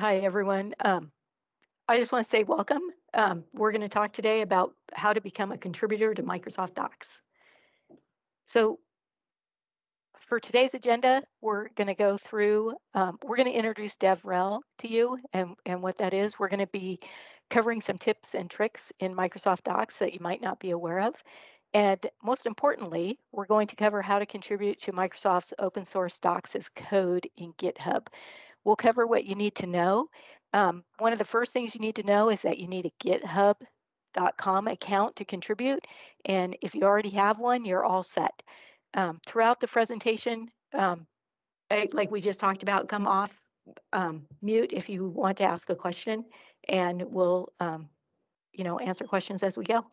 Hi, everyone. Um, I just want to say welcome. Um, we're going to talk today about how to become a contributor to Microsoft Docs. So for today's agenda, we're going to go through, um, we're going to introduce DevRel to you and, and what that is. We're going to be covering some tips and tricks in Microsoft Docs that you might not be aware of. And most importantly, we're going to cover how to contribute to Microsoft's open source Docs as code in GitHub. We'll cover what you need to know. Um, one of the first things you need to know is that you need a github.com account to contribute. And if you already have one, you're all set. Um, throughout the presentation, um, like we just talked about, come off um, mute if you want to ask a question, and we'll, um, you know, answer questions as we go.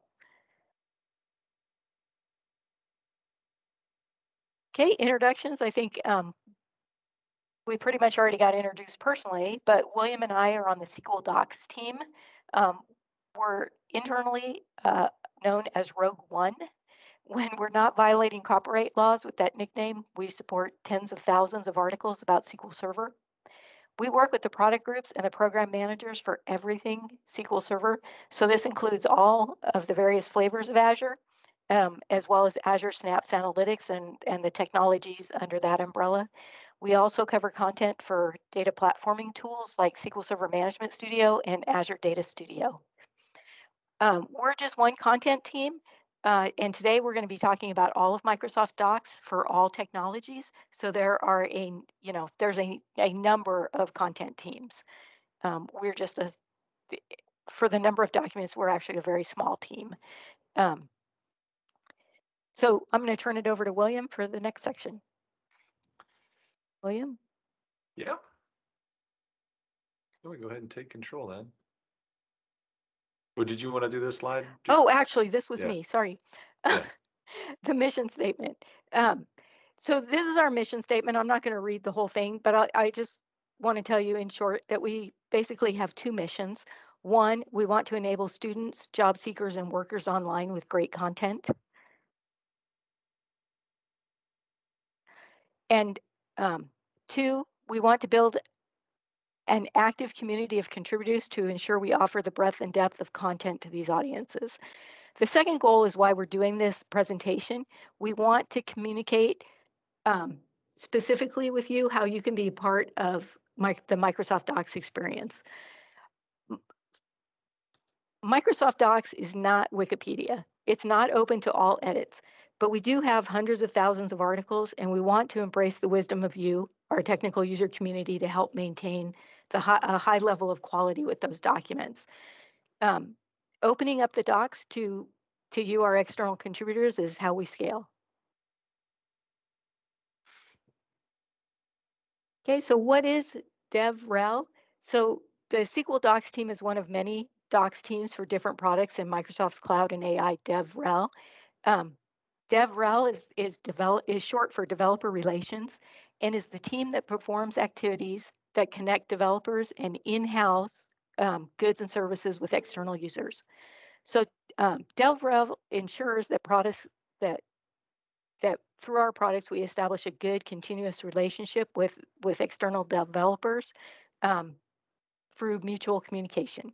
Okay, introductions. I think um, we pretty much already got introduced personally, but William and I are on the SQL Docs team. Um, we're internally uh, known as Rogue One. When we're not violating copyright laws with that nickname, we support tens of thousands of articles about SQL Server. We work with the product groups and the program managers for everything SQL Server. So this includes all of the various flavors of Azure, um, as well as Azure Synapse Analytics and, and the technologies under that umbrella. We also cover content for data platforming tools like SQL Server Management Studio and Azure Data Studio. Um, we're just one content team, uh, and today we're going to be talking about all of Microsoft Docs for all technologies. So there are a, you know, there's a, a number of content teams. Um, we're just a, for the number of documents, we're actually a very small team. Um, so I'm going to turn it over to William for the next section. William? Yeah. Let me go ahead and take control then. Well, did you want to do this slide? Oh, actually, this was Yeah. me. Sorry. Yeah. the mission statement. Um, so this is our mission statement. I'm not going to read the whole thing, but I, I just want to tell you in short that we basically have two missions. One, we want to enable students, job seekers, and workers online with great content. And um, two, we want to build an active community of contributors to ensure we offer the breadth and depth of content to these audiences. The second goal is why we're doing this presentation. We want to communicate um, specifically with you how you can be part of my, the Microsoft Docs experience. Microsoft Docs is not Wikipedia. It's not open to all edits, but we do have hundreds of thousands of articles and we want to embrace the wisdom of you, our technical user community to help maintain the high, a high level of quality with those documents. Um, opening up the docs to, to you, our external contributors, is how we scale. Okay, so what is DevRel? So the SQL Docs team is one of many Docs teams for different products in Microsoft's Cloud and AI DevRel. Um, DevRel is, is, develop, is short for Developer Relations and is the team that performs activities that connect developers and in-house um, goods and services with external users. So um, DevRel ensures that products that that through our products we establish a good continuous relationship with with external developers um, through mutual communication.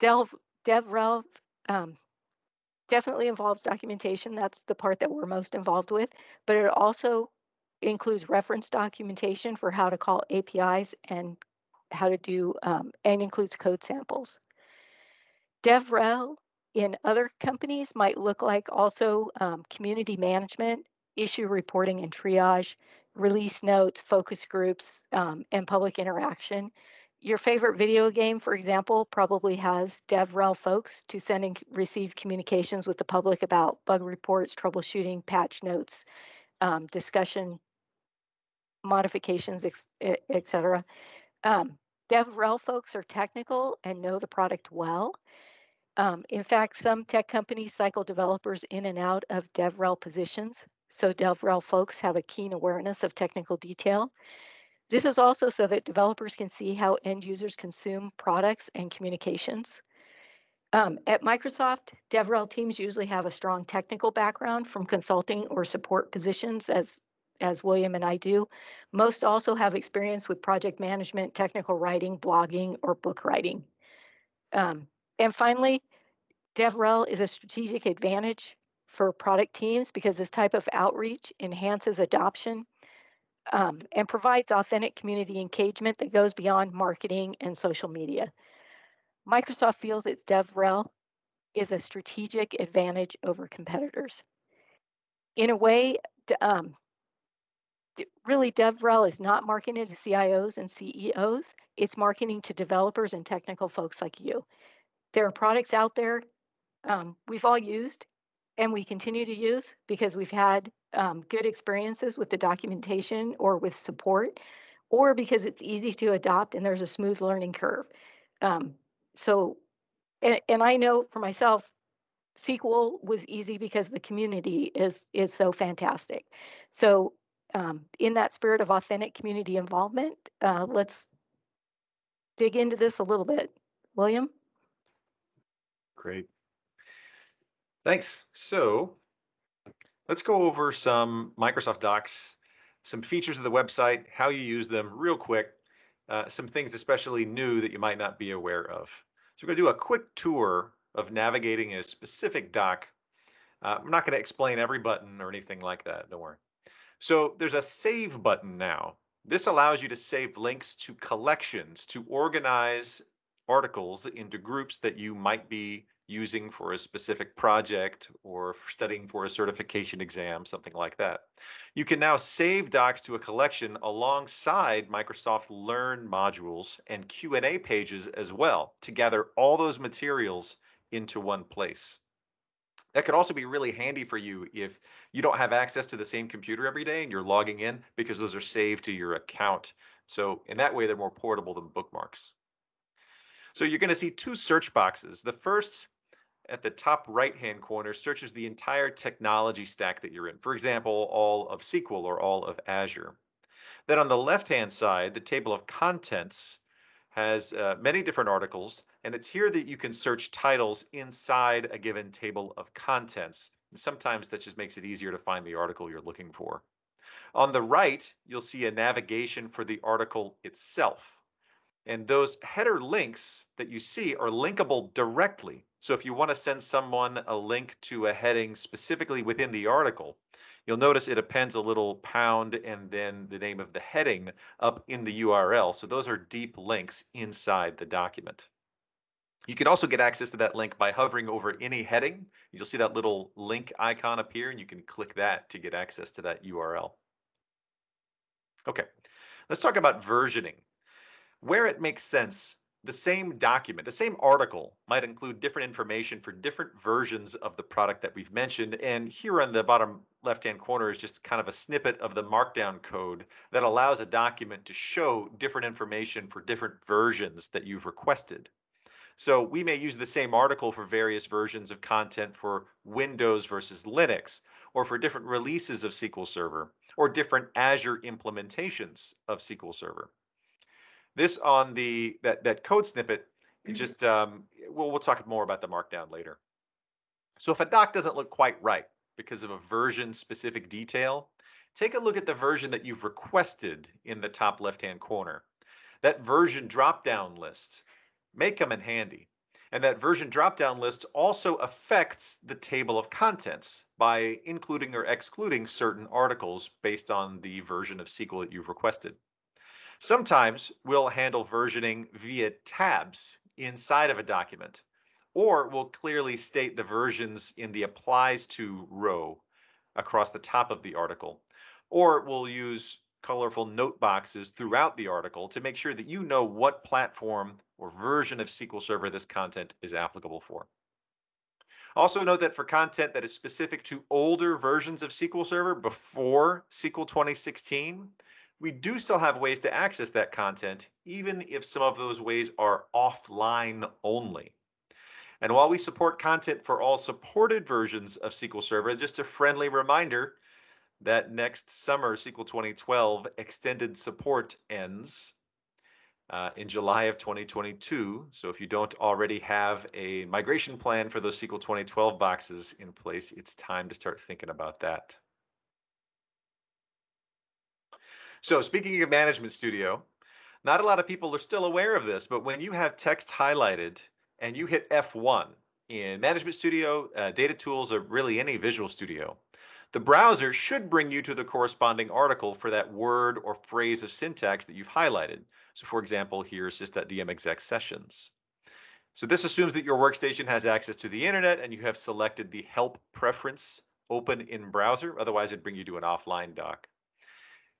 DevRel um, definitely involves documentation. That's the part that we're most involved with, but it also includes reference documentation for how to call APIs and how to do, um, and includes code samples. DevRel in other companies might look like also um, community management, issue reporting and triage, release notes, focus groups, um, and public interaction. Your favorite video game, for example, probably has DevRel folks to send and receive communications with the public about bug reports, troubleshooting, patch notes, um, discussion modifications, etc. Um, DevRel folks are technical and know the product well. Um, in fact, some tech companies cycle developers in and out of DevRel positions, so DevRel folks have a keen awareness of technical detail. This is also so that developers can see how end users consume products and communications. Um, at Microsoft, DevRel teams usually have a strong technical background from consulting or support positions as as William and I do. Most also have experience with project management, technical writing, blogging, or book writing. Um, and finally, DevRel is a strategic advantage for product teams because this type of outreach enhances adoption um, and provides authentic community engagement that goes beyond marketing and social media. Microsoft feels its DevRel is a strategic advantage over competitors. In a way, um, really DevRel is not marketing to CIOs and CEOs, it's marketing to developers and technical folks like you. There are products out there um, we've all used and we continue to use because we've had um, good experiences with the documentation or with support, or because it's easy to adopt and there's a smooth learning curve. Um, so, and, and I know for myself, SQL was easy because the community is is so fantastic. So, um, in that spirit of authentic community involvement, uh, let's dig into this a little bit. William? Great. Thanks. So let's go over some Microsoft Docs, some features of the website, how you use them real quick, uh, some things especially new that you might not be aware of. So we're going to do a quick tour of navigating a specific doc. Uh, I'm not going to explain every button or anything like that, don't worry. So there's a save button now. This allows you to save links to collections to organize articles into groups that you might be using for a specific project or studying for a certification exam, something like that. You can now save docs to a collection alongside Microsoft Learn modules and Q&A pages as well to gather all those materials into one place. That could also be really handy for you if you don't have access to the same computer every day and you're logging in because those are saved to your account. So in that way, they're more portable than bookmarks. So you're going to see two search boxes. The first at the top right hand corner searches the entire technology stack that you're in. For example, all of SQL or all of Azure. Then on the left hand side, the table of contents has uh, many different articles, and it's here that you can search titles inside a given table of contents. And sometimes that just makes it easier to find the article you're looking for. On the right, you'll see a navigation for the article itself. And those header links that you see are linkable directly. So if you want to send someone a link to a heading specifically within the article, you'll notice it appends a little pound and then the name of the heading up in the URL. So those are deep links inside the document. You can also get access to that link by hovering over any heading. You'll see that little link icon appear and you can click that to get access to that URL. Okay, let's talk about versioning. Where it makes sense, the same document, the same article might include different information for different versions of the product that we've mentioned. And here on the bottom left-hand corner is just kind of a snippet of the markdown code that allows a document to show different information for different versions that you've requested. So we may use the same article for various versions of content for Windows versus Linux, or for different releases of SQL Server, or different Azure implementations of SQL Server. This on the that that code snippet, it mm-hmm. just um, we'll we'll talk more about the markdown later. So if a doc doesn't look quite right because of a version specific detail, take a look at the version that you've requested in the top left hand corner. That version drop down list may come in handy. And that version dropdown list also affects the table of contents by including or excluding certain articles based on the version of SQL that you've requested. Sometimes we'll handle versioning via tabs inside of a document, or we'll clearly state the versions in the applies to row across the top of the article, or we'll use colorful note boxes throughout the article to make sure that you know what platform or version of SQL Server this content is applicable for. Also note that for content that is specific to older versions of SQL Server before SQL 2016, we do still have ways to access that content, even if some of those ways are offline only. And while we support content for all supported versions of SQL Server, just a friendly reminder that next summer, SQL 2012 extended support ends uh, in July of 2022. So if you don't already have a migration plan for those SQL 2012 boxes in place, it's time to start thinking about that. So speaking of Management Studio, not a lot of people are still aware of this, but when you have text highlighted and you hit F1 in Management Studio, uh, Data Tools, or really any Visual Studio, the browser should bring you to the corresponding article for that word or phrase of syntax that you've highlighted. So for example, here's sys.dm exec sessions. So this assumes that your workstation has access to the internet and you have selected the help preference open in browser. Otherwise, it'd bring you to an offline doc.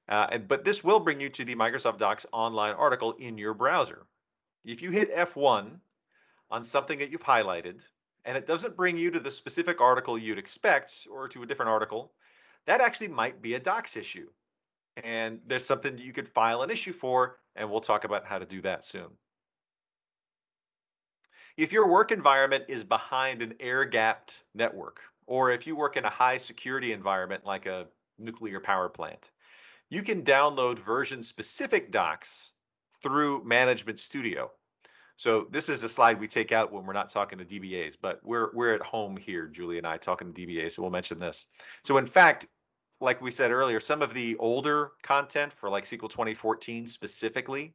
Uh, but this will bring you to the Microsoft Docs online article in your browser. If you hit F1 on something that you've highlighted, and it doesn't bring you to the specific article you'd expect or to a different article, that actually might be a docs issue. And there's something you could file an issue for, and we'll talk about how to do that soon. If your work environment is behind an air-gapped network, or if you work in a high security environment like a nuclear power plant, you can download version specific docs through Management Studio. So this is a slide we take out when we're not talking to DBAs, but we're we're at home here, Julie and I talking to DBAs, so we'll mention this. So in fact, like we said earlier, some of the older content for like SQL 2014 specifically,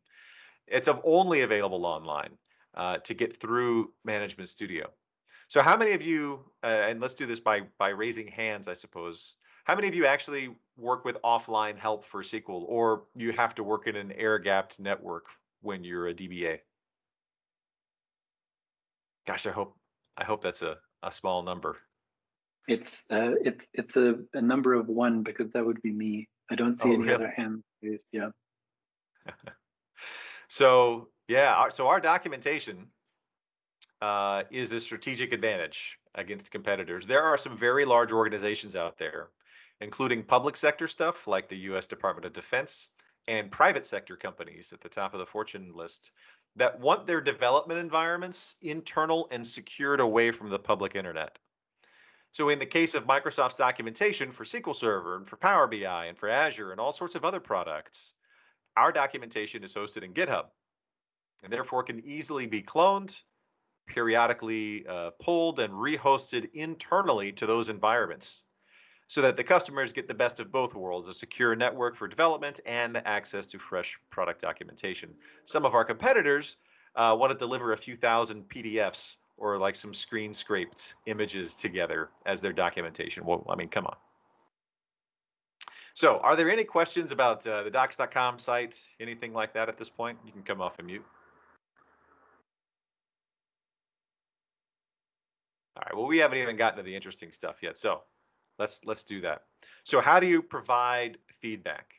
it's only available online uh, to get through Management Studio. So how many of you, uh, and let's do this by by raising hands, I suppose. How many of you actually work with offline help for SQL, or you have to work in an air-gapped network when you're a DBA? Gosh, I hope I hope that's a, a small number. It's uh, it's it's a, a number of one because that would be me. I don't see Oh, any really? other hands raised. Yeah. So yeah, our, so our documentation uh, is a strategic advantage against competitors. There are some very large organizations out there, including public sector stuff like the U.S. Department of Defense and private sector companies at the top of the Fortune list that want their development environments internal and secured away from the public internet. So in the case of Microsoft's documentation for SQL Server and for Power BI and for Azure and all sorts of other products, our documentation is hosted in GitHub and therefore can easily be cloned, periodically uh, pulled and rehosted internally to those environments so that the customers get the best of both worlds, a secure network for development and the access to fresh product documentation. Some of our competitors uh, want to deliver a few thousand PDFs or like some screen scraped images together as their documentation. Well, I mean, come on. So are there any questions about uh, the docs.com site, anything like that at this point? You can come off and mute. All right, well, we haven't even gotten to the interesting stuff yet. So let's let's do that. So how do you provide feedback?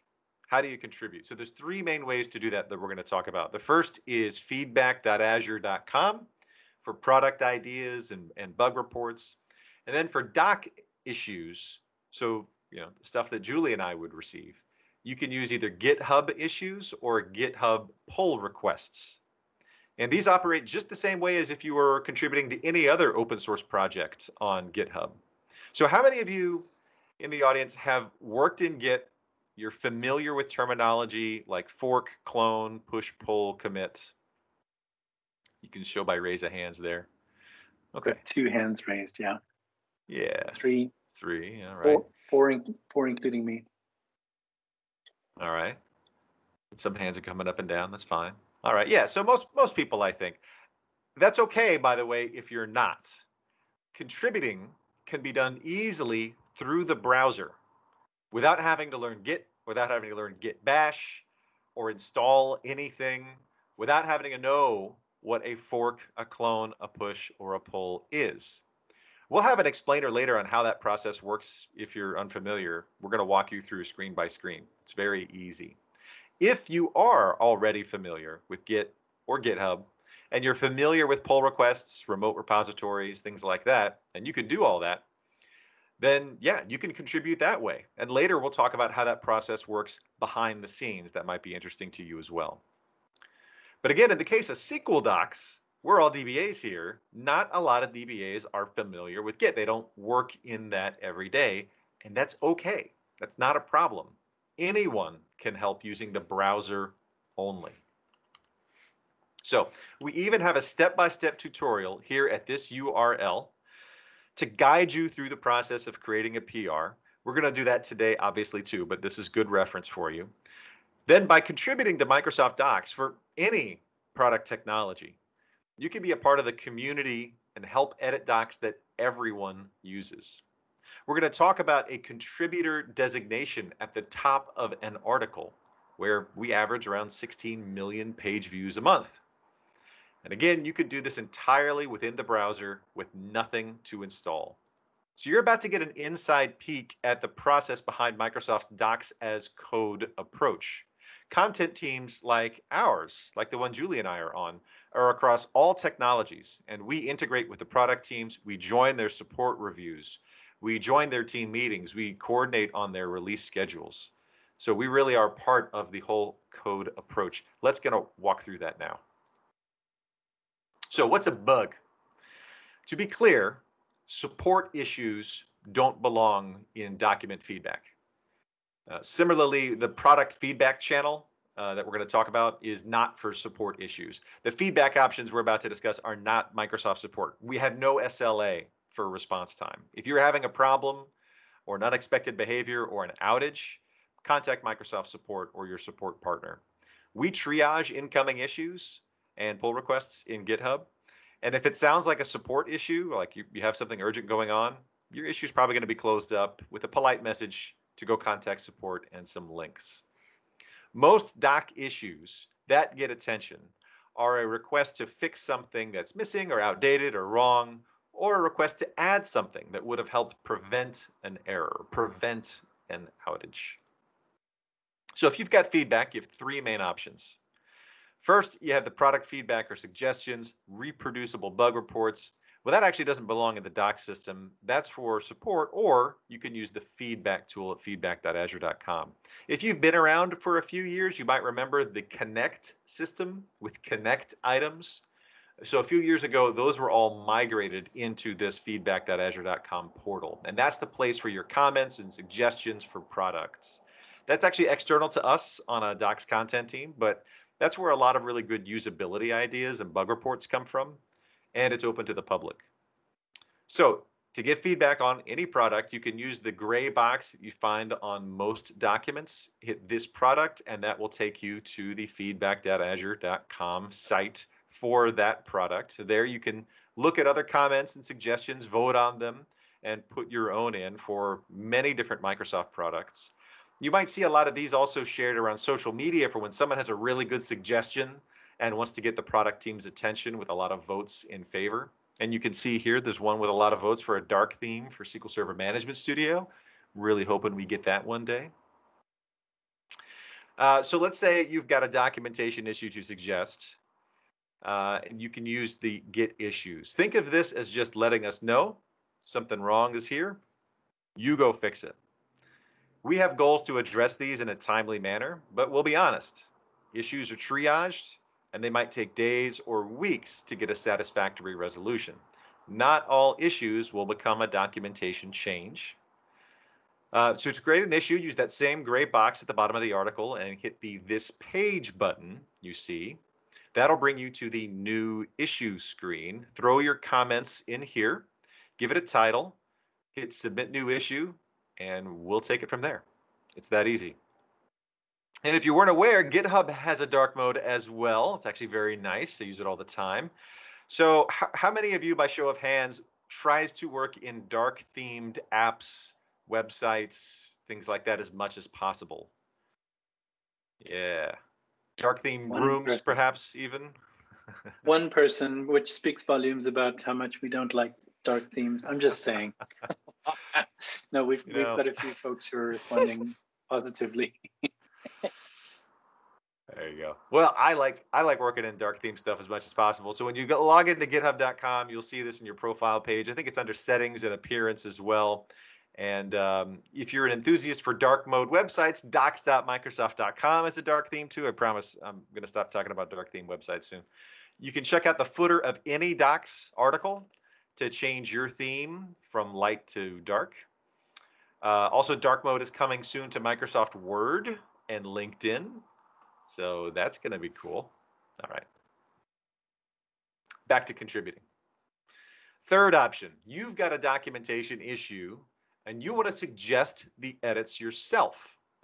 How do you contribute? So there's three main ways to do that that we're going to talk about. The first is feedback.azure.com for product ideas and, and bug reports. And then for doc issues, so you know, stuff that Julie and I would receive, you can use either GitHub issues or GitHub pull requests. And these operate just the same way as if you were contributing to any other open source project on GitHub. So how many of you in the audience have worked in Git? You're familiar with terminology like fork, clone, push, pull, commit. You can show by raise of hands there. Okay. Got two hands raised. Yeah. Yeah. Three, Three. All right. four, four, in- four including me. All right. Some hands are coming up and down. That's fine. All right. Yeah. So most most people, I think, that's okay. By the way, if you're not contributing, can be done easily through the browser, without having to learn Git, without having to learn Git Bash, or install anything, without having to know what a fork, a clone, a push, or a pull is. We'll have an explainer later on how that process works if you're unfamiliar. We're going to walk you through screen by screen. It's very easy. If you are already familiar with Git or GitHub, and you're familiar with pull requests, remote repositories, things like that, and you can do all that, then yeah, you can contribute that way. And later we'll talk about how that process works behind the scenes. That might be interesting to you as well. But again, in the case of SQL Docs, we're all DBAs here. Not a lot of DBAs are familiar with Git. They don't work in that every day, and that's okay. That's not a problem. Anyone can help using the browser only. So we even have a step-by-step tutorial here at this URL to guide you through the process of creating a PR. We're going to do that today, obviously, too, but this is good reference for you. Then by contributing to Microsoft Docs for any product technology, you can be a part of the community and help edit docs that everyone uses. We're going to talk about a contributor designation at the top of an article where we average around 16 million page views a month. And again, you could do this entirely within the browser with nothing to install. So you're about to get an inside peek at the process behind Microsoft's Docs as Code approach. Content teams like ours, like the one Julie and I are on, are across all technologies, and we integrate with the product teams. We join their support reviews. We join their team meetings. We coordinate on their release schedules. So we really are part of the whole code approach. Let's get a walk through that now. So what's a bug? To be clear, support issues don't belong in document feedback. Uh, similarly, the product feedback channel uh, that we're going to talk about is not for support issues. The feedback options we're about to discuss are not Microsoft support. We have no SLA for response time. If you're having a problem or an unexpected behavior or an outage, contact Microsoft support or your support partner. We triage incoming issues and pull requests in GitHub. And if it sounds like a support issue, like you, you have something urgent going on, your issue is probably going to be closed up with a polite message to go contact support and some links. Most doc issues that get attention are a request to fix something that's missing or outdated or wrong, or a request to add something that would have helped prevent an error, prevent an outage. So if you've got feedback, you have three main options. First, you have the product feedback or suggestions, reproducible bug reports. Well, that actually doesn't belong in the doc system. That's for support, or you can use the feedback tool at feedback.azure.com. If you've been around for a few years, you might remember the Connect system with Connect items. So a few years ago, those were all migrated into this feedback.azure.com portal. And that's the place for your comments and suggestions for products. That's actually external to us on a Docs content team, but that's where a lot of really good usability ideas and bug reports come from, and it's open to the public. So to get feedback on any product, you can use the gray box that you find on most documents. Hit this product, and that will take you to the feedback.azure.com site for that product. There you can look at other comments and suggestions, vote on them, and put your own in for many different Microsoft products. You might see a lot of these also shared around social media for when someone has a really good suggestion and wants to get the product team's attention with a lot of votes in favor. And you can see here, there's one with a lot of votes for a dark theme for SQL Server Management Studio. Really hoping we get that one day. Uh, so let's say you've got a documentation issue to suggest. Uh, and you can use the get issues. Think of this as just letting us know something wrong is here. You go fix it. We have goals to address these in a timely manner, but we'll be honest. Issues are triaged, and they might take days or weeks to get a satisfactory resolution. Not all issues will become a documentation change. Uh, so to create an issue, use that same gray box at the bottom of the article and hit the This Page button you see. That'll bring you to the New Issue screen. Throw your comments in here, give it a title, hit Submit New Issue, and we'll take it from there. It's that easy. And if you weren't aware, GitHub has a dark mode as well. It's actually very nice. I use it all the time. So how many of you, by show of hands, tries to work in dark themed apps, websites, things like that as much as possible? Yeah. Dark themed One rooms, person. perhaps even? One person, which speaks volumes about how much we don't like dark themes. I'm just saying. no, we've we've got a few folks who are responding positively. there you go. Well, I like I like working in dark theme stuff as much as possible. So when you go, log into GitHub.com, you'll see this in your profile page. I think it's under settings and appearance as well. And um, if you're an enthusiast for dark mode websites, docs.microsoft.com is a dark theme too. I promise I'm going to stop talking about dark theme websites soon. You can check out the footer of any docs article to change your theme from light to dark. Uh, also, dark mode is coming soon to Microsoft Word and LinkedIn. So that's going to be cool. All right. Back to contributing. Third option, you've got a documentation issue and you want to suggest the edits yourself.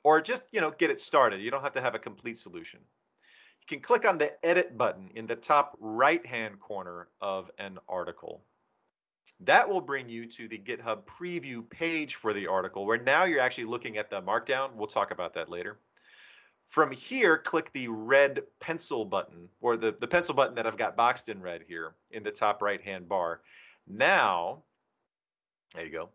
or just, you know, get it started. You don't have to have a complete solution. You can click on the edit button in the top right-hand corner of an article. That will bring you to the GitHub preview page for the article where now you're actually looking at the markdown. We'll talk about that later. From here, click the red pencil button or the, the pencil button that I've got boxed in red here in the top right hand bar. Now, there you go.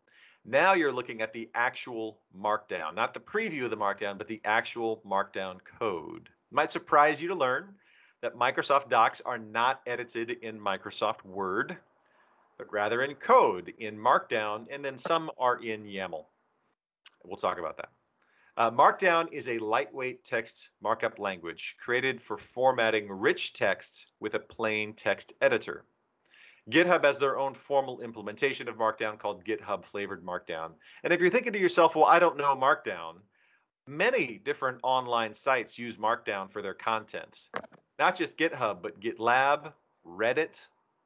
Now you're looking at the actual markdown, not the preview of the markdown, but the actual markdown code. It might surprise you to learn that Microsoft Docs are not edited in Microsoft Word, but rather in code, in Markdown, and then some are in YAML. We'll talk about that. Uh, Markdown is a lightweight text markup language created for formatting rich text with a plain text editor. GitHub has their own formal implementation of Markdown called GitHub Flavored Markdown. And if you're thinking to yourself, well, I don't know Markdown, many different online sites use Markdown for their content. Not just GitHub, but GitLab, Reddit,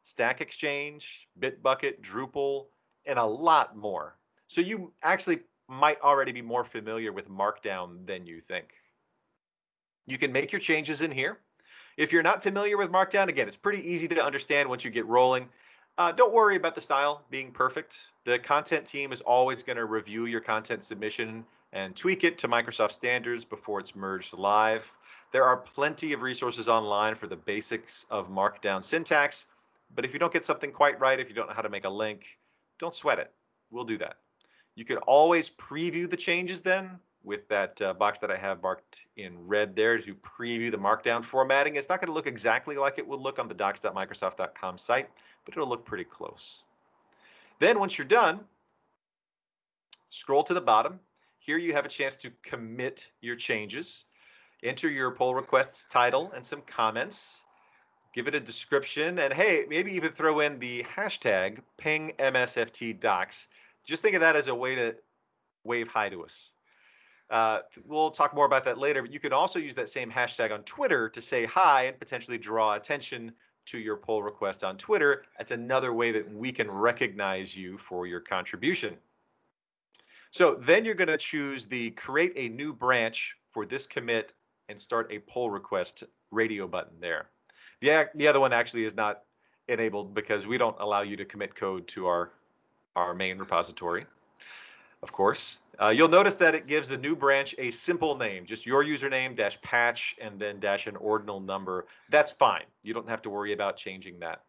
Stack Exchange, Bitbucket, Drupal, and a lot more. So you actually might already be more familiar with Markdown than you think. You can make your changes in here. If you're not familiar with Markdown, again, it's pretty easy to understand once you get rolling. Uh, don't worry about the style being perfect. The content team is always going to review your content submission and tweak it to Microsoft standards before it's merged live. There are plenty of resources online for the basics of Markdown syntax, but if you don't get something quite right, if you don't know how to make a link, don't sweat it. We'll do that. You can always preview the changes then with that uh, box that I have marked in red there to preview the markdown formatting. It's not going to look exactly like it would look on the docs.microsoft.com site, but it'll look pretty close. Then once you're done, scroll to the bottom. Here you have a chance to commit your changes. Enter your pull request's title and some comments. Give it a description and hey, maybe even throw in the hashtag ping MSFT docs just think of that as a way to wave hi to us. Uh, we'll talk more about that later, but you can also use that same hashtag on Twitter to say hi and potentially draw attention to your pull request on Twitter. That's another way that we can recognize you for your contribution. So then you're going to choose the create a new branch for this commit and start a pull request radio button there. The, the other one actually is not enabled because we don't allow you to commit code to our our main repository, of course. Uh, you'll notice that it gives the new branch a simple name, just your username dash patch and then dash an ordinal number. That's fine. You don't have to worry about changing that.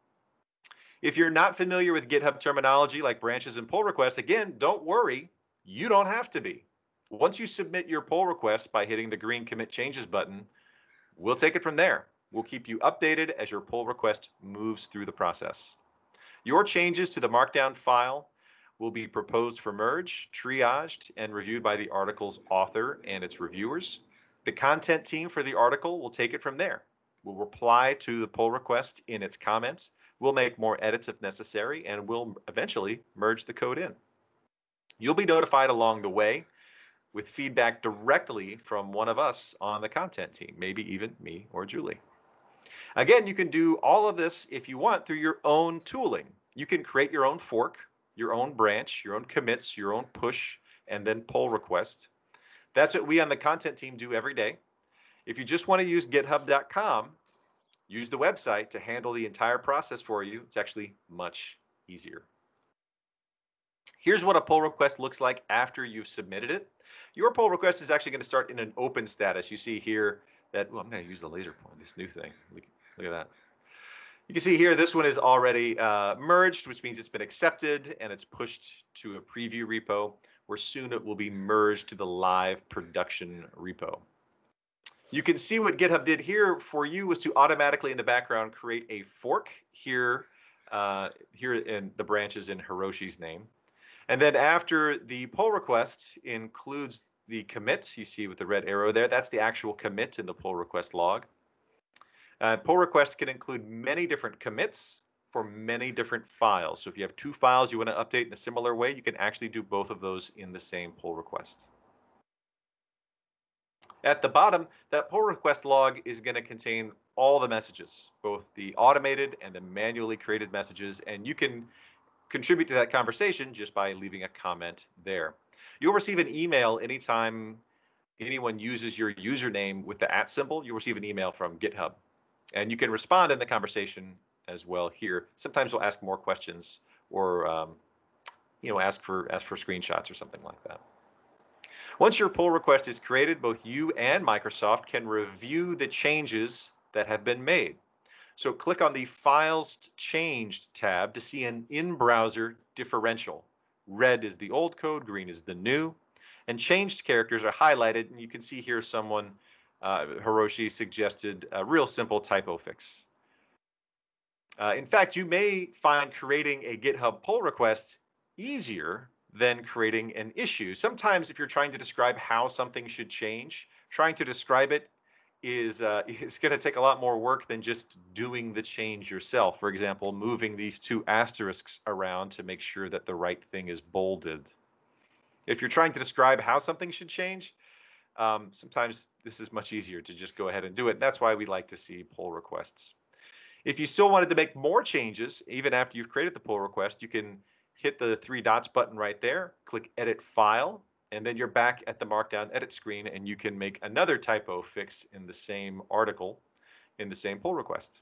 If you're not familiar with GitHub terminology like branches and pull requests, again, don't worry. You don't have to be. Once you submit your pull request by hitting the green commit changes button, we'll take it from there. We'll keep you updated as your pull request moves through the process. Your changes to the Markdown file will be proposed for merge, triaged, and reviewed by the article's author and its reviewers. The content team for the article will take it from there. We'll reply to the pull request in its comments. We'll make more edits if necessary, and we'll eventually merge the code in. You'll be notified along the way with feedback directly from one of us on the content team, maybe even me or Julie. Again, you can do all of this if you want through your own tooling. You can create your own fork, your own branch, your own commits, your own push, and then pull request. That's what we on the content team do every day. If you just want to use github.com, use the website to handle the entire process for you. It's actually much easier. Here's what a pull request looks like after you've submitted it. Your pull request is actually going to start in an open status. You see here that, well, I'm going to use the laser point, this new thing. Look, look at that. You can see here, this one is already uh, merged, which means it's been accepted and it's pushed to a preview repo, where soon it will be merged to the live production repo. You can see what GitHub did here for you was to automatically in the background create a fork here, uh, here in the branches in Hiroshi's name. And then after the pull request includes the commits you see with the red arrow there, that's the actual commit in the pull request log. Uh, pull requests can include many different commits for many different files. So if you have two files you want to update in a similar way, you can actually do both of those in the same pull request. At the bottom, that pull request log is going to contain all the messages, both the automated and the manually created messages, and you can contribute to that conversation just by leaving a comment there. You'll receive an email anytime anyone uses your username with the at symbol, you'll receive an email from GitHub. And you can respond in the conversation as well here. Sometimes we'll ask more questions or um, you know ask for ask for screenshots or something like that. Once your pull request is created, both you and Microsoft can review the changes that have been made. So click on the Files Changed tab to see an in-browser differential. Red is the old code, green is the new, and changed characters are highlighted, and you can see here someone, uh, Hiroshi, suggested a real simple typo fix. Uh, in fact, you may find creating a GitHub pull request easier than creating an issue. Sometimes if you're trying to describe how something should change, trying to describe it is uh, going to take a lot more work than just doing the change yourself. For example, moving these two asterisks around to make sure that the right thing is bolded. If you're trying to describe how something should change, um, sometimes this is much easier to just go ahead and do it. That's why we like to see pull requests. If you still wanted to make more changes, even after you've created the pull request, you can hit the three dots button right there, click Edit File, and then you're back at the Markdown edit screen and you can make another typo fix in the same article in the same pull request.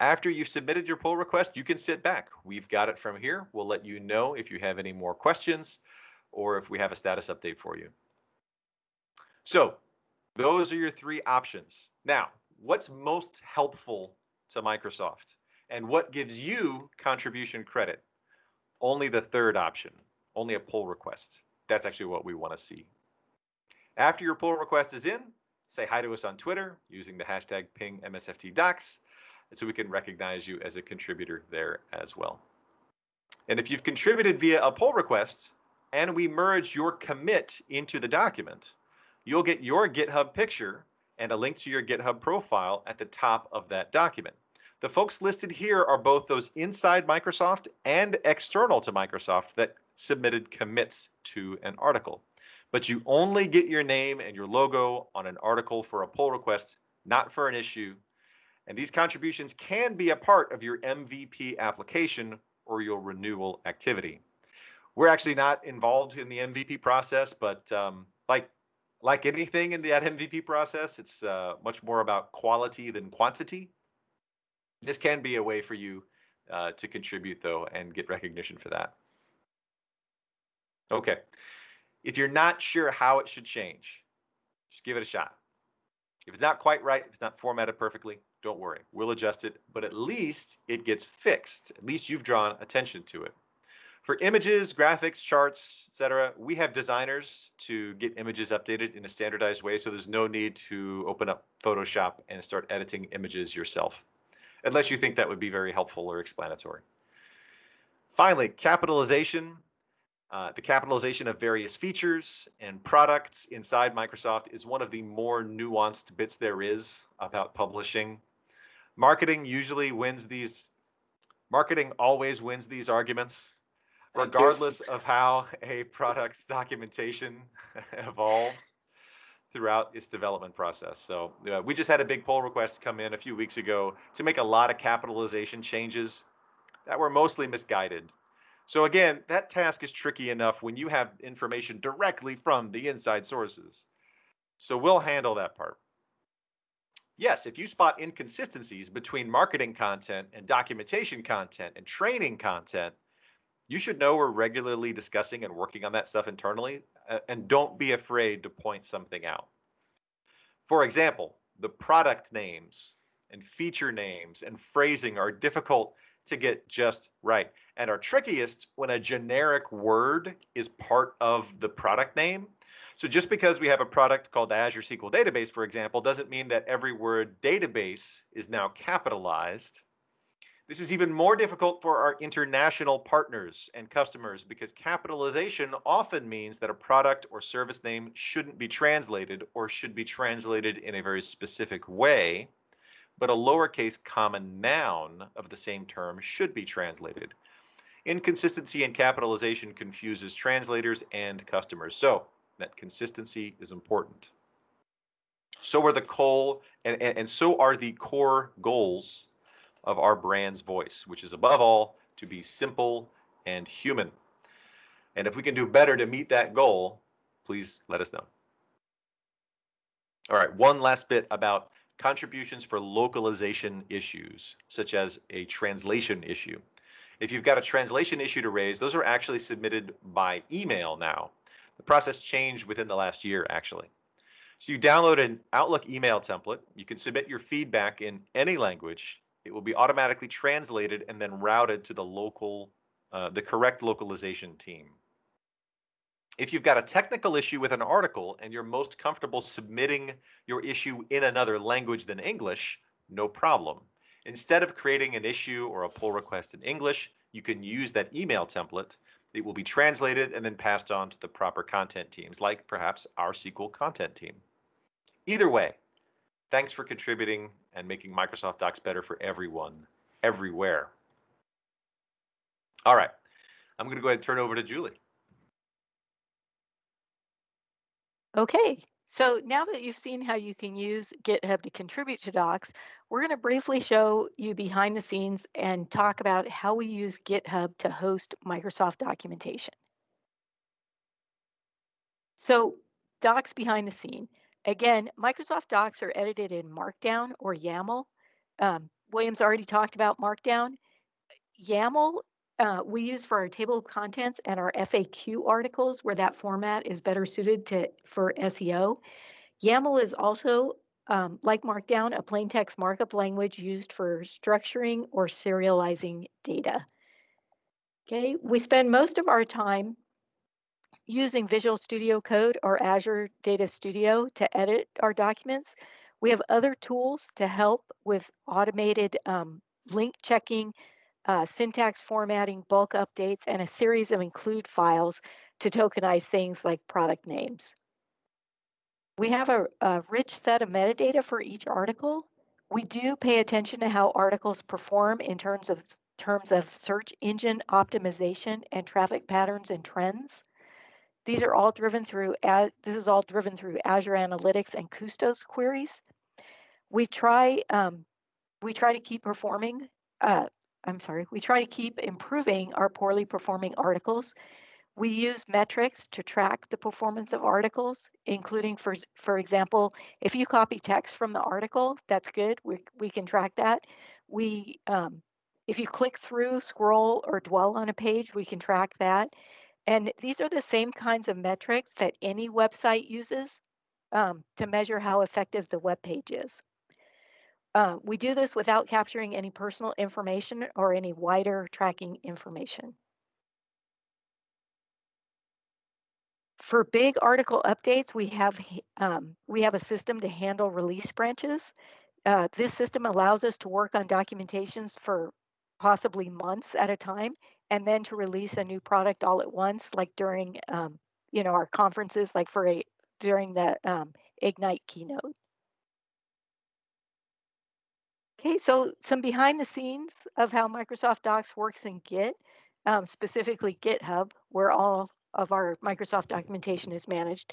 After you've submitted your pull request, you can sit back. We've got it from here. We'll let you know if you have any more questions or if we have a status update for you. So those are your three options. Now, what's most helpful to Microsoft and what gives you contribution credit? Only the third option, only a pull request that's actually what we want to see. After your pull request is in, say hi to us on Twitter using the hashtag pingmsftdocs so we can recognize you as a contributor there as well. And if you've contributed via a pull request and we merge your commit into the document, you'll get your GitHub picture and a link to your GitHub profile at the top of that document. The folks listed here are both those inside Microsoft and external to Microsoft that submitted commits to an article. But you only get your name and your logo on an article for a pull request, not for an issue. And these contributions can be a part of your MVP application or your renewal activity. We're actually not involved in the MVP process, but um, like like anything in that MVP process, it's uh, much more about quality than quantity. This can be a way for you uh, to contribute, though, and get recognition for that. Okay. If you're not sure how it should change, just give it a shot. If it's not quite right, if it's not formatted perfectly, don't worry. We'll adjust it, but at least it gets fixed. At least you've drawn attention to it. For images, graphics, charts, etc., we have designers to get images updated in a standardized way, so there's no need to open up Photoshop and start editing images yourself, unless you think that would be very helpful or explanatory. Finally, capitalization uh, the capitalization of various features and products inside Microsoft is one of the more nuanced bits there is about publishing. Marketing usually wins these, marketing always wins these arguments, regardless of how a product's documentation evolved throughout its development process. So uh, we just had a big pull request come in a few weeks ago to make a lot of capitalization changes that were mostly misguided so again, that task is tricky enough when you have information directly from the inside sources. So we'll handle that part. Yes, if you spot inconsistencies between marketing content and documentation content and training content, you should know we're regularly discussing and working on that stuff internally, uh, and don't be afraid to point something out. For example, the product names and feature names and phrasing are difficult to get just right and are trickiest when a generic word is part of the product name. So just because we have a product called Azure SQL Database, for example, doesn't mean that every word database is now capitalized. This is even more difficult for our international partners and customers because capitalization often means that a product or service name shouldn't be translated or should be translated in a very specific way but a lowercase common noun of the same term should be translated. Inconsistency in capitalization confuses translators and customers. So that consistency is important. So are the core and, and, and so are the core goals of our brand's voice, which is above all to be simple and human. And if we can do better to meet that goal, please let us know. All right, one last bit about contributions for localization issues, such as a translation issue. If you've got a translation issue to raise, those are actually submitted by email now. The process changed within the last year, actually. So you download an Outlook email template. You can submit your feedback in any language. It will be automatically translated and then routed to the local, uh, the correct localization team. If you've got a technical issue with an article and you're most comfortable submitting your issue in another language than English, no problem. Instead of creating an issue or a pull request in English, you can use that email template. It will be translated and then passed on to the proper content teams, like perhaps our SQL content team. Either way, thanks for contributing and making Microsoft Docs better for everyone, everywhere. All right, I'm going to go ahead and turn over to Julie. Okay, so now that you've seen how you can use GitHub to contribute to docs, we're going to briefly show you behind the scenes and talk about how we use GitHub to host Microsoft documentation. So docs behind the scene. Again, Microsoft Docs are edited in Markdown or YAML. Um, Williams already talked about Markdown. YAML uh, we use for our table of contents and our FAQ articles where that format is better suited to for SEO. YAML is also, um, like Markdown, a plain text markup language used for structuring or serializing data. Okay, we spend most of our time using Visual Studio Code or Azure Data Studio to edit our documents. We have other tools to help with automated um, link checking, uh, syntax formatting, bulk updates, and a series of include files to tokenize things like product names. We have a, a rich set of metadata for each article. We do pay attention to how articles perform in terms of terms of search engine optimization and traffic patterns and trends. These are all driven through, this is all driven through Azure Analytics and Kusto queries. We try, um, we try to keep performing uh, I'm sorry, we try to keep improving our poorly performing articles. We use metrics to track the performance of articles, including, for, for example, if you copy text from the article, that's good. We, we can track that. We, um, if you click through, scroll, or dwell on a page, we can track that. And these are the same kinds of metrics that any website uses um, to measure how effective the web page is. Uh, we do this without capturing any personal information or any wider tracking information. For big article updates, we have um, we have a system to handle release branches. Uh, this system allows us to work on documentations for possibly months at a time, and then to release a new product all at once, like during um, you know our conferences, like for a during the um, Ignite keynote. Okay, so some behind the scenes of how Microsoft Docs works in Git, um, specifically GitHub, where all of our Microsoft documentation is managed.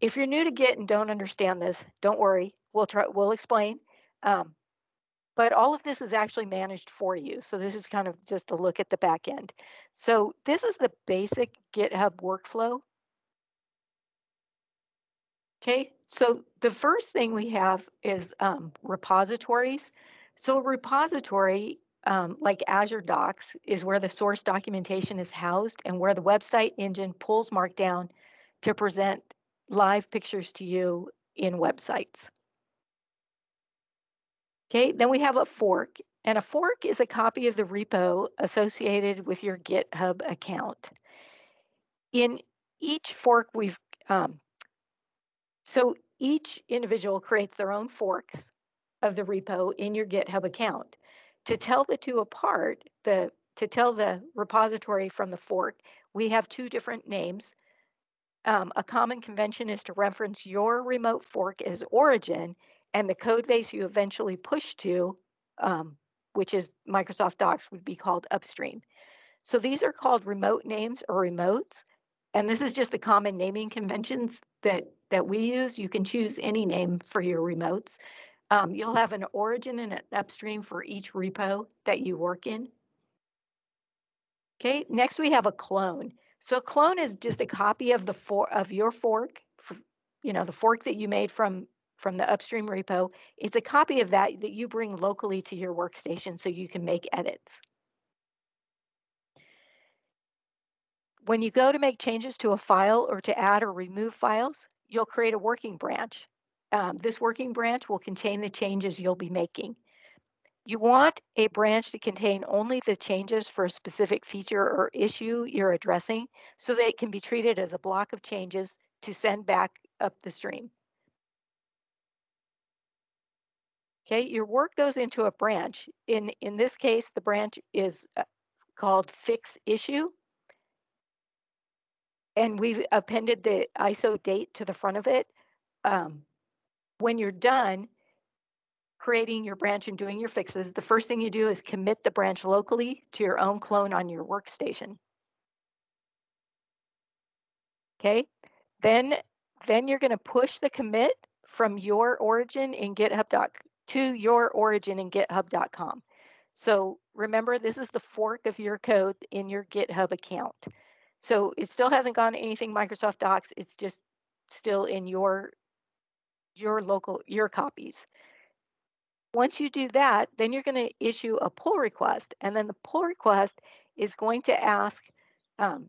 If you're new to Git and don't understand this, don't worry, we'll try, we'll explain. Um, but all of this is actually managed for you. So this is kind of just a look at the back end. So this is the basic GitHub workflow. Okay, so the first thing we have is um, repositories. So a repository um, like Azure Docs is where the source documentation is housed and where the website engine pulls Markdown to present live pictures to you in websites. Okay, then we have a fork, and a fork is a copy of the repo associated with your GitHub account. In each fork, we've um, so each individual creates their own forks of the repo in your GitHub account. To tell the two apart, the to tell the repository from the fork, we have two different names. Um, a common convention is to reference your remote fork as origin and the code base you eventually push to, um, which is Microsoft Docs, would be called upstream. So these are called remote names or remotes. And this is just the common naming conventions that, that we use. You can choose any name for your remotes. Um, you'll have an origin and an upstream for each repo that you work in. Okay, next we have a clone. So a clone is just a copy of the for of your fork, for, you know, the fork that you made from from the upstream repo. It's a copy of that that you bring locally to your workstation so you can make edits. When you go to make changes to a file or to add or remove files, you'll create a working branch. Um, this working branch will contain the changes you'll be making. You want a branch to contain only the changes for a specific feature or issue you're addressing so that it can be treated as a block of changes to send back up the stream. Okay, your work goes into a branch. In, in this case, the branch is uh, called fix issue. And we've appended the ISO date to the front of it. Um, when you're done, creating your branch and doing your fixes, the first thing you do is commit the branch locally to your own clone on your workstation. Okay, then, then you're going to push the commit from your origin in GitHub doc to your origin in github.com. So remember, this is the fork of your code in your GitHub account. So it still hasn't gone anything Microsoft Docs. It's just still in your your local your copies. Once you do that, then you're going to issue a pull request. And then the pull request is going to ask, um,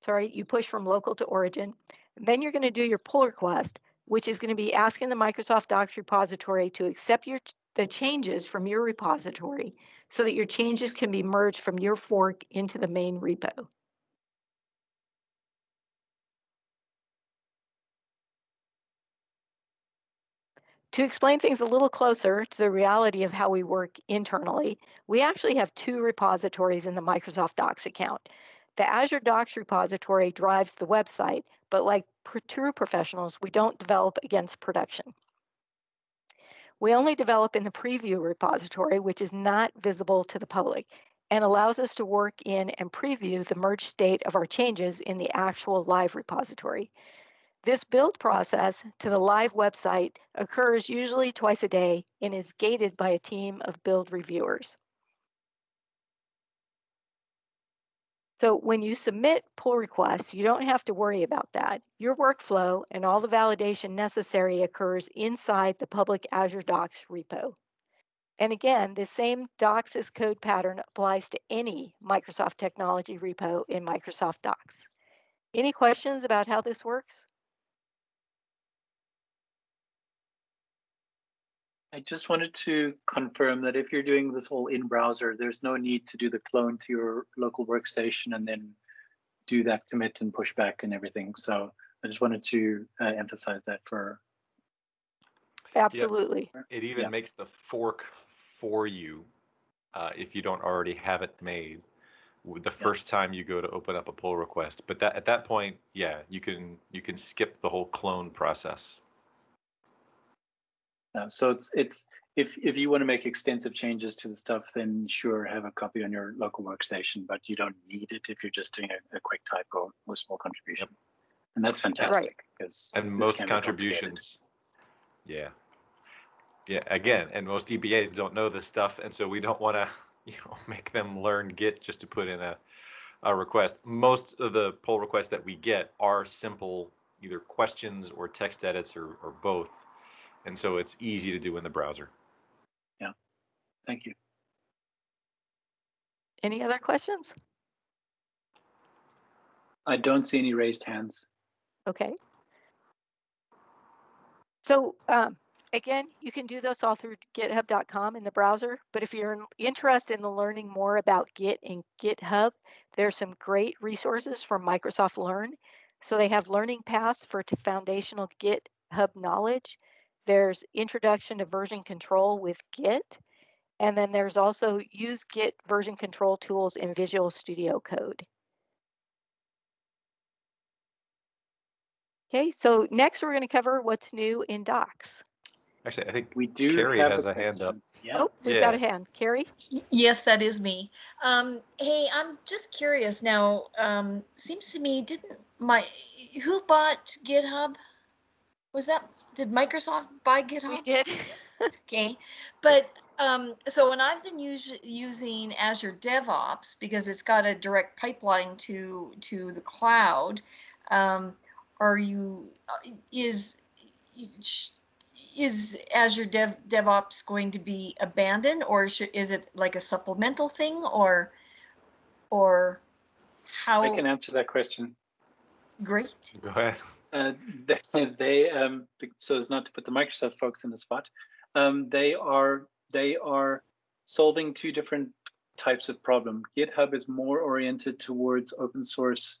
sorry, you push from local to origin. then you're going to do your pull request, which is going to be asking the Microsoft Docs repository to accept your the changes from your repository so that your changes can be merged from your fork into the main repo. To explain things a little closer to the reality of how we work internally, we actually have two repositories in the Microsoft Docs account. The Azure Docs repository drives the website, but like true professionals, we don't develop against production. We only develop in the preview repository, which is not visible to the public and allows us to work in and preview the merged state of our changes in the actual live repository. This build process to the live website occurs usually twice a day and is gated by a team of build reviewers. So when you submit pull requests, you don't have to worry about that. Your workflow and all the validation necessary occurs inside the public Azure Docs repo. And again, the same docs as code pattern applies to any Microsoft technology repo in Microsoft Docs. Any questions about how this works? I just wanted to confirm that if you're doing this all in browser, there's no need to do the clone to your local workstation and then do that commit and pushback and everything. So I just wanted to uh, emphasize that for. Absolutely. Yep. It even yeah. makes the fork for you uh, if you don't already have it made the first yeah. time you go to open up a pull request. But that at that point, yeah, you can you can skip the whole clone process. So it's it's if if you want to make extensive changes to the stuff, then sure, have a copy on your local workstation, but you don't need it if you're just doing a, a quick typo or a small contribution, and that's fantastic because and most contributions, yeah, yeah. Again, and most DBAs don't know this stuff, and so we don't want to you know make them learn Git just to put in a a request. Most of the pull requests that we get are simple, either questions or text edits or, or both and so it's easy to do in the browser. Yeah, thank you. Any other questions? I don't see any raised hands. Okay. So um, again, you can do this all through github.com in the browser, but if you're interested in learning more about Git and GitHub, there's some great resources from Microsoft Learn. So they have learning paths for foundational GitHub knowledge. There's introduction to version control with Git. And then there's also use Git version control tools in Visual Studio Code. Okay, so next we're going to cover what's new in Docs. Actually, I think we do. Carrie has a, a hand up. Yeah. Oh, we've yeah. got a hand. Carrie? Yes, that is me. Um, hey, I'm just curious now. Um, seems to me, didn't my who bought GitHub? Was that did Microsoft buy GitHub? We did. okay, but um, so when I've been us- using Azure DevOps because it's got a direct pipeline to to the cloud, um, are you uh, is is Azure Dev DevOps going to be abandoned, or should, is it like a supplemental thing, or or how? I can answer that question. Great. Go ahead. Uh, they, um, so as not to put the Microsoft folks in the spot, um, they are they are solving two different types of problem. GitHub is more oriented towards open source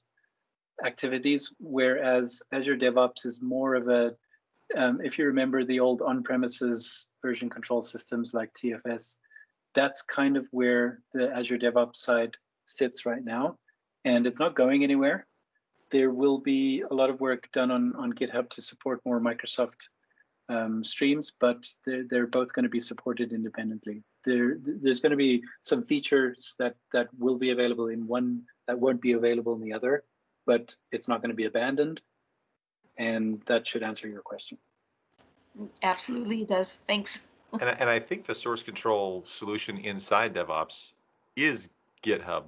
activities, whereas Azure DevOps is more of a, um, if you remember the old on-premises version control systems like TFS, that's kind of where the Azure DevOps side sits right now, and it's not going anywhere. There will be a lot of work done on, on GitHub to support more Microsoft um, streams, but they're, they're both going to be supported independently. There, there's going to be some features that that will be available in one that won't be available in the other, but it's not going to be abandoned, and that should answer your question. Absolutely, it does. Thanks. And, and I think the source control solution inside DevOps is GitHub.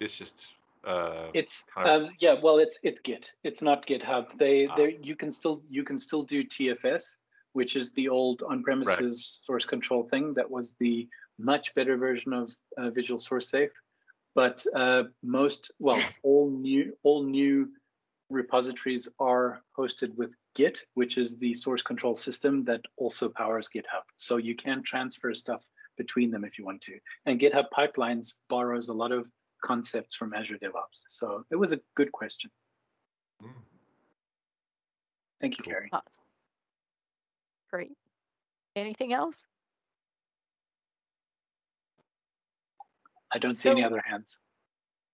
It's just, uh, It's um, yeah, well, it's it's Git. It's not GitHub. They Ah. they you can still you can still do TFS, which is the old on-premises source control thing. That was the much better version of uh, Visual Source Safe. But uh, most well, all new all new repositories are hosted with Git, which is the source control system that also powers GitHub. So you can transfer stuff between them if you want to. And GitHub Pipelines borrows a lot of concepts from Azure DevOps. So it was a good question. Mm. Thank you, Cool. Carrie. Awesome. Great. Anything else? I don't see any other hands.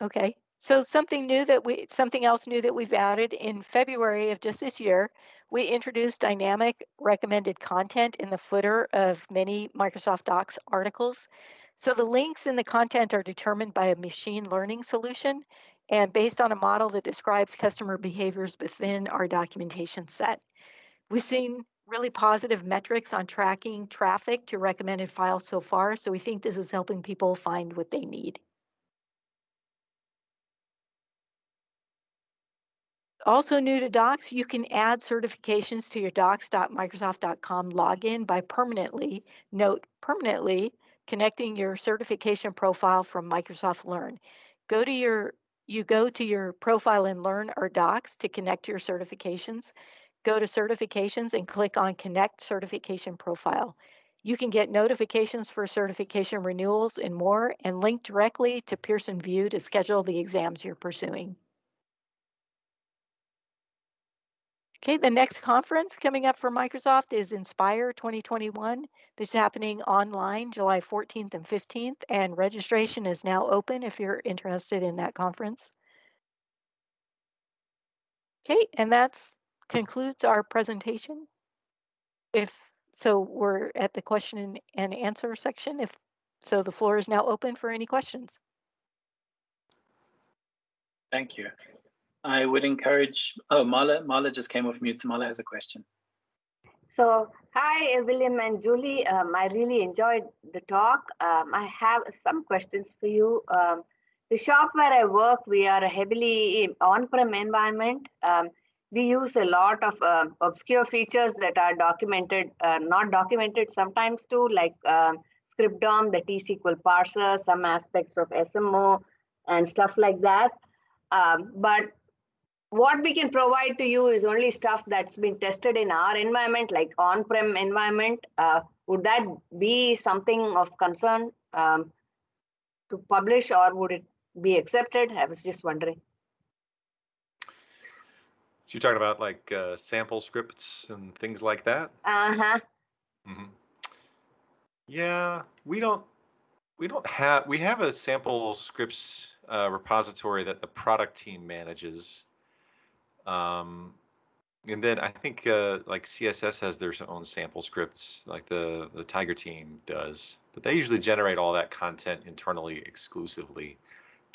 Okay, so something new that we, something else new that we've added in February of just this year, we introduced dynamic recommended content in the footer of many Microsoft Docs articles. So the links in the content are determined by a machine learning solution and based on a model that describes customer behaviors within our documentation set. We've seen really positive metrics on tracking traffic to recommended files so far, so we think this is helping people find what they need. Also new to Docs, you can add certifications to your docs.microsoft.com login by permanently, note permanently, connecting your certification profile from Microsoft Learn. Go to your, you go to your profile in Learn or Docs to connect your certifications. Go to certifications and click on Connect Certification Profile. You can get notifications for certification renewals and more and link directly to Pearson VUE to schedule the exams you're pursuing. Okay, the next conference coming up for Microsoft is Inspire 2021. This is happening online July 14th and 15th, and registration is now open if you're interested in that conference. Okay, and that concludes our presentation. If so, we're at the question and answer section. If so, the floor is now open for any questions. Thank you. I would encourage, oh, Mala, Mala just came off mute. So Mala has a question. So, hi, William and Julie. Um, I really enjoyed the talk. Um, I have some questions for you. Um, the shop where I work, we are a heavily on-prem environment. Um, we use a lot of uh, obscure features that are documented, uh, not documented sometimes too, like uh, scriptdom, the T-SQL parser, some aspects of SMO and stuff like that. Um, but what we can provide to you is only stuff that's been tested in our environment, like on-prem environment. Uh, would that be something of concern um, to publish or would it be accepted? I was just wondering. So you're talking about like uh, sample scripts and things like that? Uh-huh. hmm Yeah, we don't we don't have we have a sample scripts uh, repository that the product team manages. Um, and then I think uh, like CSS has their own sample scripts, like the the Tiger team does. But they usually generate all that content internally exclusively.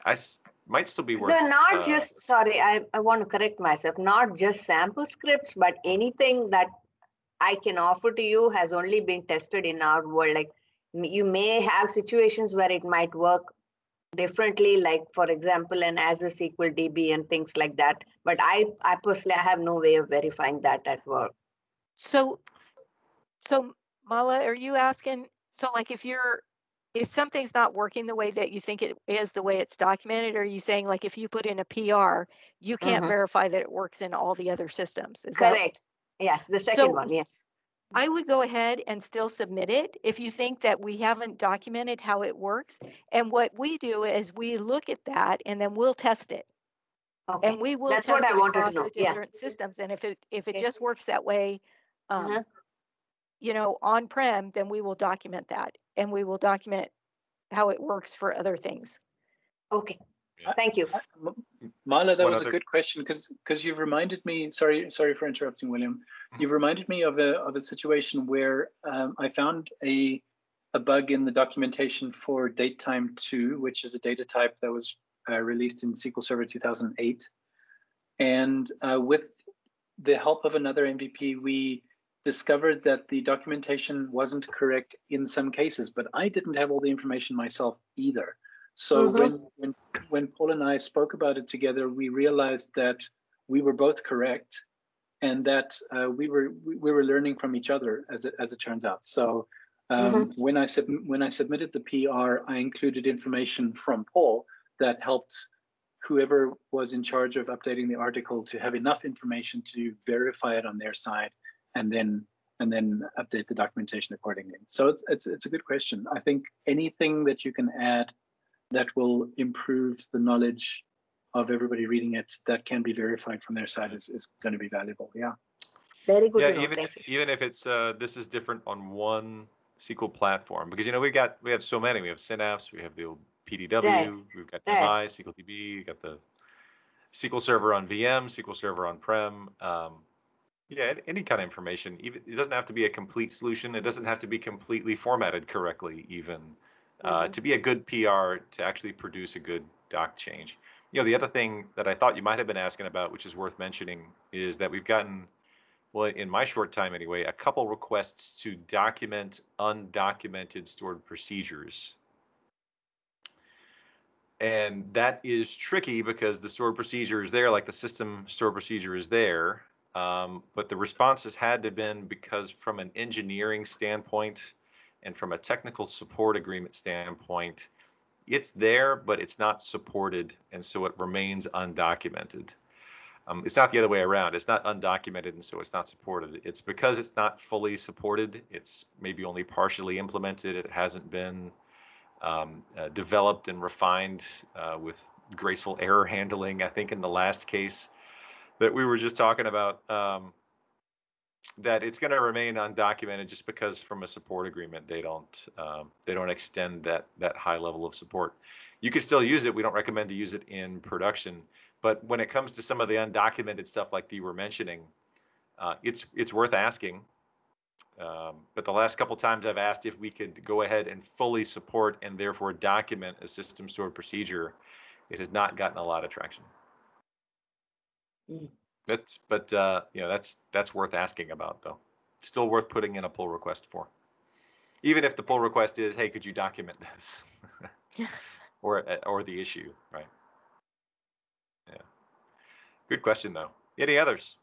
I s- might still be worth. No, not uh, just, sorry, I, I want to correct myself, not just sample scripts, but anything that I can offer to you has only been tested in our world. Like you may have situations where it might work differently, like for example, an Azure SQL DB and things like that. But I, I personally, I have no way of verifying that at work. So So Mala, are you asking, so like if you're, if something's not working the way that you think it is, the way it's documented, are you saying like if you put in a PR, you can't Mhm. verify that it works in all the other systems? Is that Correct. Yes, the second So- one, yes. I would go ahead and still submit it if you think that we haven't documented how it works. And what we do is we look at that and then we'll test it. Okay. And we will That's test what I wanted to across know, the yeah. different systems. And if it, if it Okay. just works that way, um, Uh-huh. you know, on-prem, then we will document that. And we will document how it works for other things. Okay, Yeah. thank you. Uh, M- Marla, that What was other- a good question because because you've reminded me. Sorry, sorry for interrupting, William. Mhm. You've reminded me of a of a situation where um, I found a a bug in the documentation for datetime two, which is a data type that was uh, released in SQL Server 2008, and uh, with the help of another MVP, we discovered that the documentation wasn't correct in some cases, but I didn't have all the information myself either. So Mhm. when, when when Paul and I spoke about it together, we realized that we were both correct, and that uh, we were we, we were learning from each other as it as it turns out. So um, when I sub- when I submitted the PR, I included information from Paul that helped whoever was in charge of updating the article to have enough information to verify it on their side, and then and then update the documentation accordingly. So it's it's it's a good question. I think anything that you can add that will improve the knowledge of everybody reading it that can be verified from their side is, is going to be valuable. Yeah. Very good Yeah, to even thank even if it's uh, this is different on one SQL platform because you know we got we have so many. We have Synapse, we have the old PDW, Right. we've got Right. MI, SQL DB, we got the SQL Server on VM, SQL Server on prem. Um, yeah, any kind of information. Even it doesn't have to be a complete solution. It doesn't have to be completely formatted correctly. Even uh, Mhm. to be a good PR to actually produce a good doc change. You know, the other thing that I thought you might have been asking about, which is worth mentioning, is that we've gotten well, in my short time anyway, a couple requests to document undocumented stored procedures. And that is tricky because the stored procedure is there, like the system stored procedure is there. Um, but the responses had to have been because from an engineering standpoint and from a technical support agreement standpoint, it's there, but it's not supported. And so it remains undocumented. Um, it's not the other way around. It's not undocumented, and so it's not supported. It's because it's not fully supported. It's maybe only partially implemented. It hasn't been um, uh, developed and refined uh, with graceful error handling. I think in the last case that we were just talking about, um, that it's going to remain undocumented just because from a support agreement they don't um, they don't extend that that high level of support. You can still use it. We don't recommend to use it in production but when it comes to some of the undocumented stuff like you were mentioning, uh, it's it's worth asking. Um, but the last couple times I've asked if we could go ahead and fully support and therefore document a system stored procedure, it has not gotten a lot of traction. Mm. That's but uh, you know that's that's worth asking about though. Still worth putting in a pull request for. Even if the pull request is, hey, could you document this? Yeah. or uh, or the issue, right? Yeah. Good question though. Any others?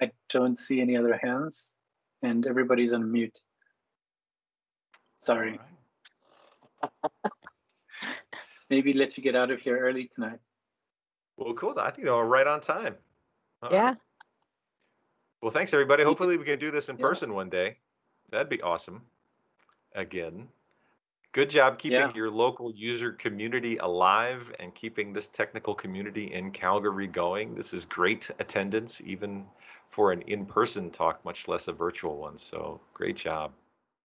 I don't see any other hands, and everybody's on mute. Sorry. All right. Maybe let you get out of here early tonight. Well, cool. I think they were right on time. All right. Yeah. Well, thanks everybody. Hopefully we can do this in Yeah. person one day. That'd be awesome. Again. Good job keeping Yeah. your local user community alive and keeping this technical community in Calgary going. This is great attendance, even for an in-person talk, much less a virtual one. So great job.